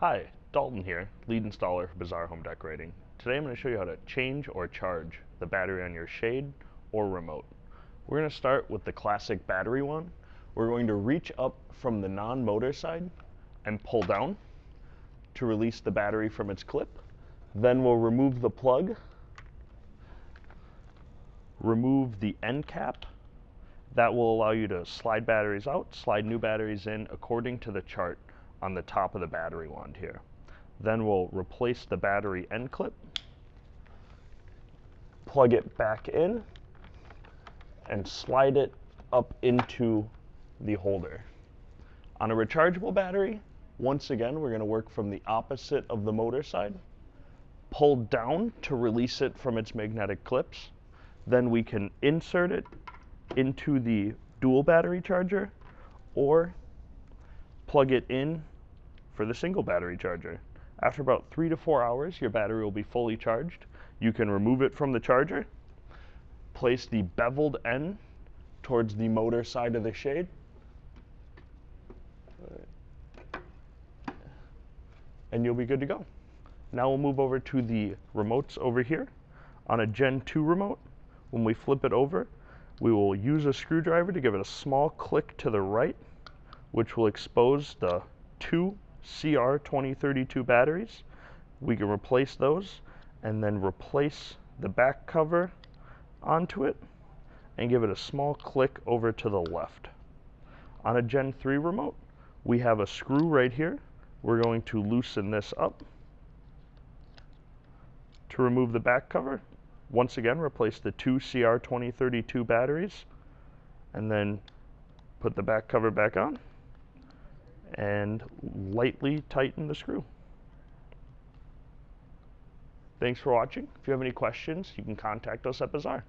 Hi, Dalton here, lead installer for Bazaar Home Decorating. Today I'm going to show you how to change or charge the battery on your shade or remote. We're going to start with the classic battery one. We're going to reach up from the non-motor side and pull down to release the battery from its clip. Then we'll remove the plug, remove the end cap. That will allow you to slide batteries out, slide new batteries in according to the chart on the top of the battery wand here. Then we'll replace the battery end clip, plug it back in, and slide it up into the holder. On a rechargeable battery, once again, we're going to work from the opposite of the motor side. Pull down to release it from its magnetic clips. Then we can insert it into the dual battery charger or plug it in for the single battery charger. After about three to four hours, your battery will be fully charged. You can remove it from the charger, place the beveled end towards the motor side of the shade, and you'll be good to go. Now we'll move over to the remotes over here. On a Gen 2 remote, when we flip it over, we will use a screwdriver to give it a small click to the right, which will expose the two CR2032 batteries. We can replace those and then replace the back cover onto it and give it a small click over to the left. On a Gen 3 remote, we have a screw right here. We're going to loosen this up to remove the back cover. Once again, replace the two CR2032 batteries and then put the back cover back on and lightly tighten the screw. Thanks for watching. If you have any questions, you can contact us at Bazaar.